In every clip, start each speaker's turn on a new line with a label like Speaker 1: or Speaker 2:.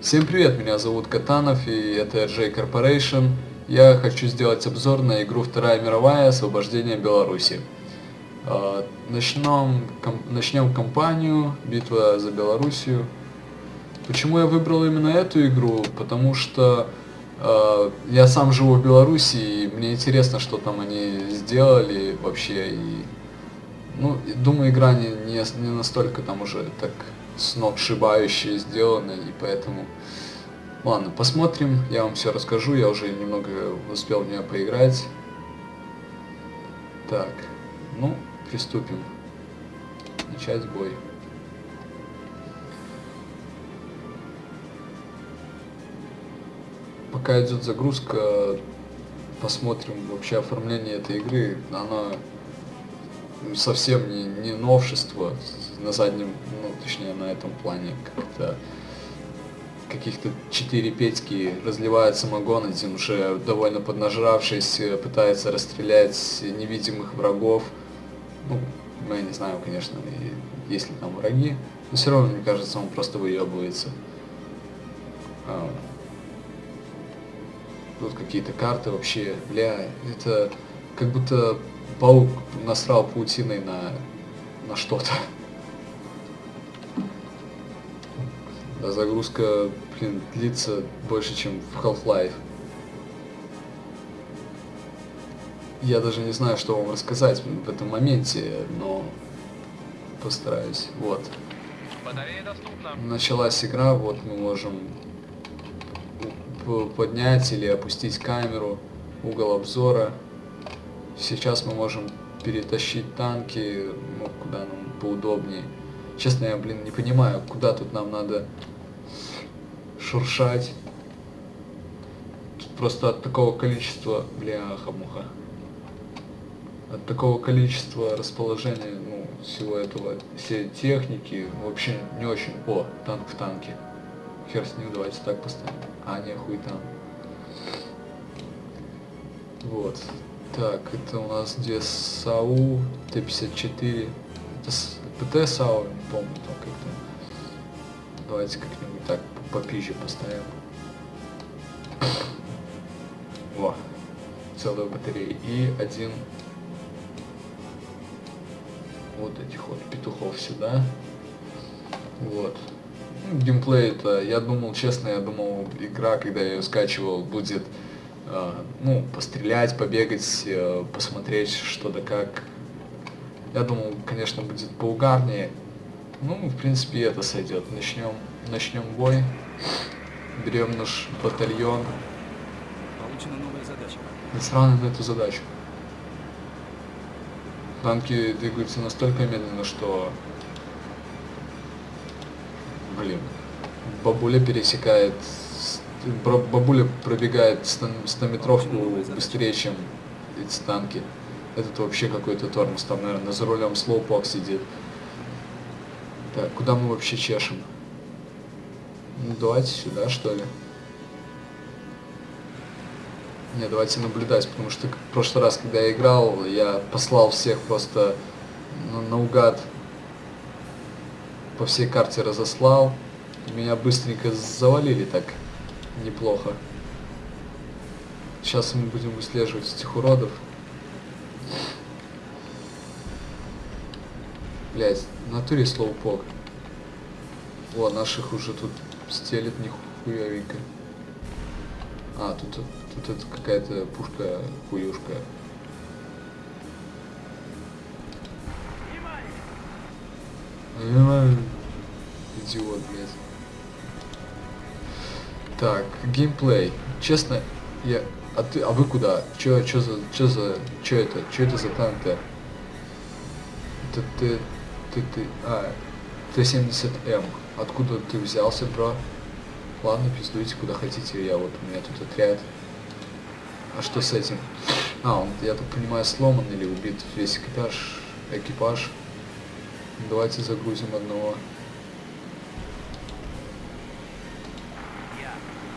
Speaker 1: Всем привет, меня зовут Катанов и это RJ Corporation. Я хочу сделать обзор на игру Вторая мировая Освобождение Беларуси. А, начнем, ком, начнем кампанию Битва за Белоруссию. Почему я выбрал именно эту игру? Потому что э, я сам живу в Беларуси и мне интересно, что там они сделали вообще. И, ну, думаю, игра не, не, не настолько там уже так сногсшибающе сделано, и поэтому... Ладно, посмотрим, я вам все расскажу, я уже немного успел в нее поиграть. Так, ну, приступим. Начать бой. Пока идет загрузка, посмотрим вообще оформление этой игры. Она совсем не, не новшество на заднем, ну, точнее, на этом плане как-то каких-то четыре петьки разливают самогон, один уже довольно поднажравшись, пытается расстрелять невидимых врагов. Ну, я не знаю, конечно, есть ли там враги, но все равно, мне кажется, он просто выебывается. А, тут какие-то карты вообще, бля, это как будто паук насрал паутиной на, на что-то. А загрузка, блин, длится больше, чем в Half-Life. Я даже не знаю, что вам рассказать в этом моменте, но постараюсь. Вот. Началась игра, вот мы можем поднять или опустить камеру, угол обзора. Сейчас мы можем перетащить танки, ну, куда нам поудобнее. Честно, я, блин, не понимаю, куда тут нам надо шуршать. Тут просто от такого количества, бляха-муха, от такого количества расположения, ну, всего этого, всей техники, вообще не очень... О, танк в танке. Хер с ним, давайте так поставим. А, не, хуй там. Вот. Так, это у нас где САУ, Т-54. Это ПТ САУ, не помню там как-то. Давайте как-нибудь так попизже поставим. Во, целую батарею. И один вот этих вот петухов сюда. Вот. Ну, геймплей это, я думал, честно, я думал, игра, когда я ее скачивал, будет, э, ну, пострелять, побегать, э, посмотреть что да как. Я думал, конечно, будет поугарнее. Ну, в принципе, это сойдет. Начнем, начнем бой. Берем наш батальон.
Speaker 2: Получена новая задача.
Speaker 1: Насрано на эту задачу. Танки двигаются настолько медленно, что... Блин. Бабуля пересекает... Бабуля пробегает 100-метровку быстрее, чем эти танки. Этот вообще какой-то тормоз. Там, наверное, за рулем слоупок сидит. Так, куда мы вообще чешем? Ну, давайте сюда, что ли. Не, давайте наблюдать, потому что в прошлый раз, когда я играл, я послал всех просто на, наугад по всей карте разослал. Меня быстренько завалили так неплохо. Сейчас мы будем выслеживать этих уродов. Блять, в натуре слоупок. О, наших уже тут стелит нихуевенько. А, тут, тут это какая-то пушка хуюшка. Идиот, блядь. Так, геймплей. Честно, я... А ты, а вы куда? Чё, чё за, чё за, чё это, чё это за танк-то? Это ты, ты, ты, а, Т-70М. Откуда ты взялся, бро? Ладно, пиздуйте куда хотите, я вот, у меня тут отряд. А что с этим? А, он, я так понимаю, сломан или убит весь экипаж. экипаж. Давайте загрузим одного.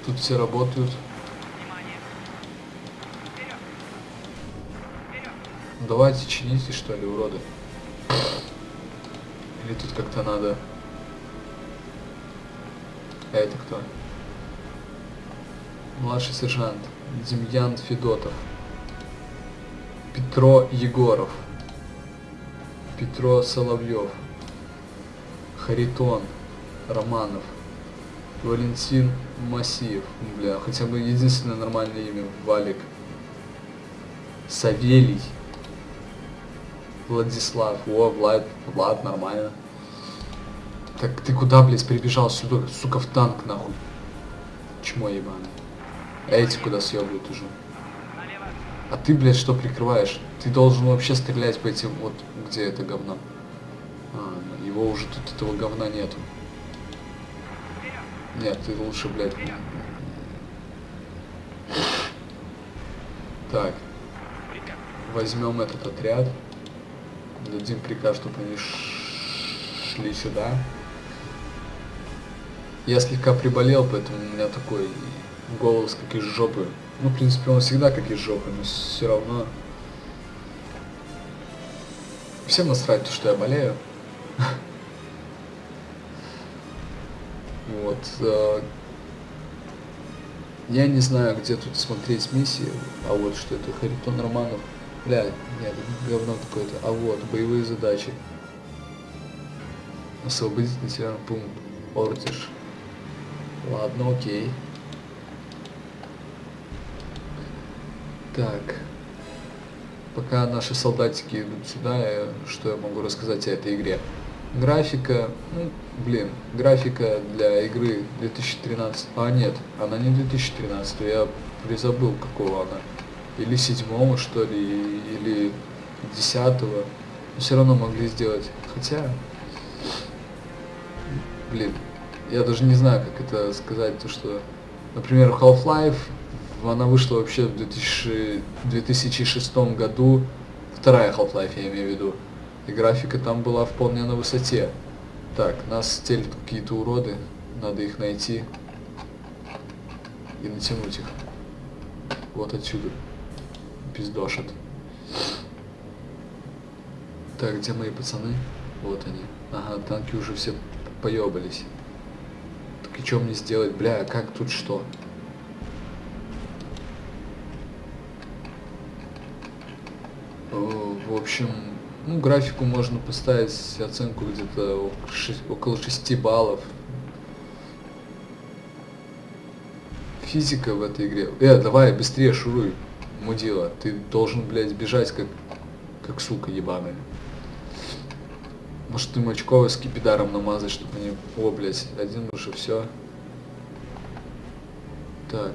Speaker 1: Тут все работают. Давайте чините, что ли, уроды. Или тут как-то надо... А это кто? Младший сержант. Демьян Федотов. Петро Егоров. Петро Соловьев. Харитон Романов. Валентин Масиев. Бля, хотя бы единственное нормальное имя. Валик. Савелий. Владислав. О, Влад. Влад, нормально. Так ты куда, блядь, прибежал сюда, сука, в танк, нахуй? Чмо ебаное. А эти куда съебывают уже? А ты, блядь, что прикрываешь? Ты должен вообще стрелять по этим, вот, где это говно. А, ну, его уже тут этого говна нету. Нет, ты лучше, блядь. Так. Возьмем этот отряд. Дадим приказ, чтобы они шли сюда. Я слегка приболел, поэтому у меня такой голос как из жопы. Ну, в принципе, он всегда как из жопы, но все равно. Всем насрать, то, что я болею. Вот. э, Я не знаю, где тут смотреть миссии, а вот что это, Харитон Романов. Бля, нет, говно какое-то. А вот, боевые задачи. Освободить населенный пункт. Ортиш. Ладно, окей. Так. Пока наши солдатики идут сюда, я- что я могу рассказать о этой игре? Графика, ну, блин, графика для игры 2013, а нет, она не 2013, я призабыл, какого она. Или седьмого, что ли, или десятого. Но все равно могли сделать. Хотя, блин, я даже не знаю, как это сказать, то что, например, Half-Life, она вышла вообще в 2000 2006 году, вторая Half-Life я имею в виду, и графика там была вполне на высоте. Так, нас стелят какие-то уроды, надо их найти и натянуть их. Вот отсюда. Пиздошат. Так, где мои пацаны? Вот они. Ага, танки уже все поебались. Что мне сделать? Бля, как тут что? Э, В общем, ну, графику можно поставить оценку где-то около 6 баллов. Физика в этой игре. Э, давай, быстрее шуруй, мудила. Ты должен, блядь, бежать как, как сука ебаная. Может, ты Мочкова с кипидаром намазать, чтобы они... О, блядь, один уже все. Так.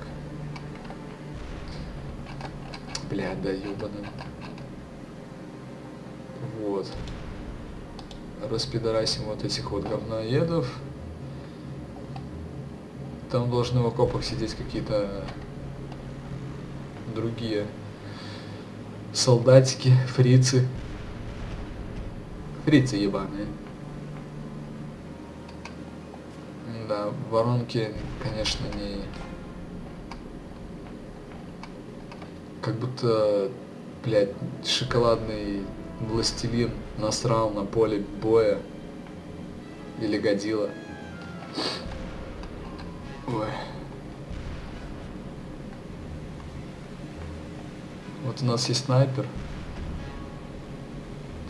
Speaker 1: Бля, да ебаный. Вот. Распидорасим вот этих вот говноедов. Там должны в окопах сидеть какие-то другие солдатики, фрицы. Фрицы ебаные. Да, воронки, конечно, не... Как будто, блядь, шоколадный властелин насрал на поле боя. Или годила. Ой. Вот у нас есть снайпер.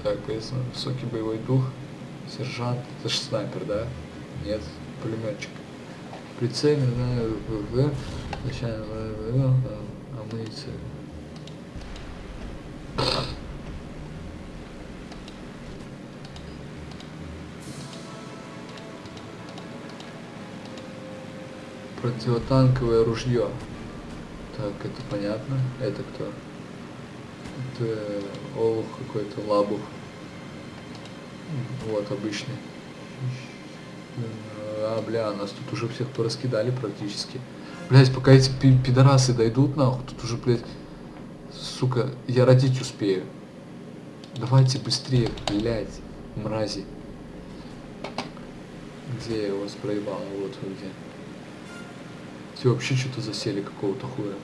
Speaker 1: Так, поясну, высокий боевой дух. Сержант. Это же снайпер, да? Нет, пулеметчик. Прицельный, да, ВВ, амуниция. Противотанковое ружье. Так, это понятно. Это кто? Это олух какой-то, лабух. Вот, обычный. А, бля, нас тут уже всех пораскидали практически. Блять, пока эти пи- пидорасы дойдут, нахуй, тут уже, блядь, сука, я родить успею. Давайте быстрее, блядь, мрази. Где я вас проебал? Вот где. Все вообще что-то засели какого-то хуя.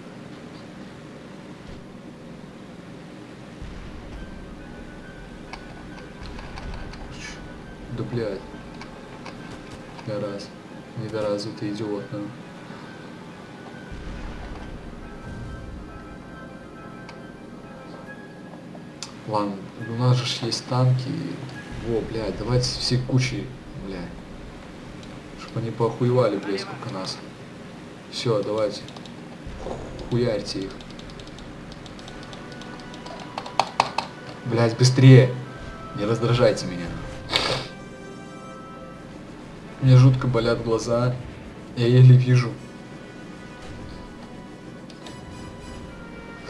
Speaker 1: Да блядь. Раз. Недоразвитый идиот, ну. Ладно, у нас же есть танки. Во, блядь, давайте все кучи, блядь. Чтоб они похуевали, блядь, сколько нас. Все, давайте. Хуярьте их. Блядь, быстрее. Не раздражайте меня. Мне жутко болят глаза. Я еле вижу.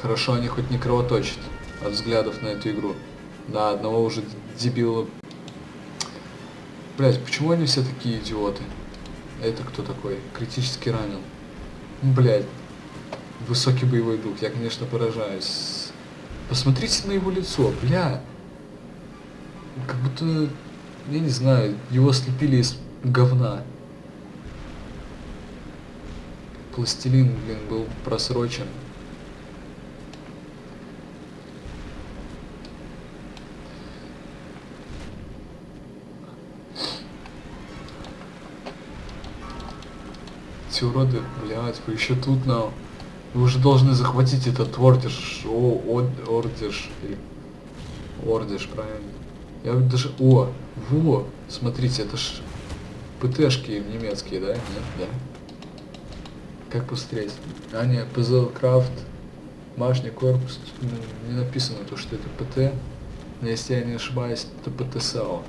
Speaker 1: Хорошо, они хоть не кровоточат от взглядов на эту игру. Да, одного уже дебила. Блять, почему они все такие идиоты? Это кто такой? Критически ранен. Блять. Высокий боевой дух. Я, конечно, поражаюсь. Посмотрите на его лицо, бля. Как будто, я не знаю, его слепили из говна. Пластилин, блин, был просрочен. Эти уроды, блядь, вы еще тут на... Вы уже должны захватить этот ордиш, о, од- ордиш, правильно. Я даже, о, во, смотрите, это ж ПТшки немецкие, да? Нет, да? Как посмотреть? А, нет, ПЗ Крафт, башня, корпус, ну, не написано то, что это ПТ. Но если я не ошибаюсь, это ПТСАО.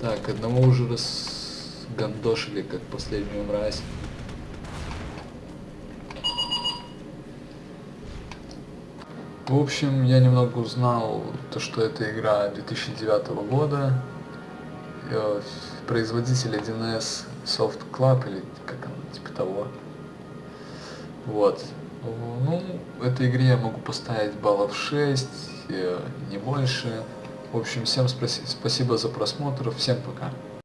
Speaker 1: Так, одного уже раз гандошили, как последнюю мразь. В общем, я немного узнал то, что это игра 2009 года. Э, Производитель 1С Soft Club, или как она, типа того. Вот. Ну, этой игре я могу поставить баллов 6, э, не больше. В общем, всем спаси- спасибо за просмотр, всем пока.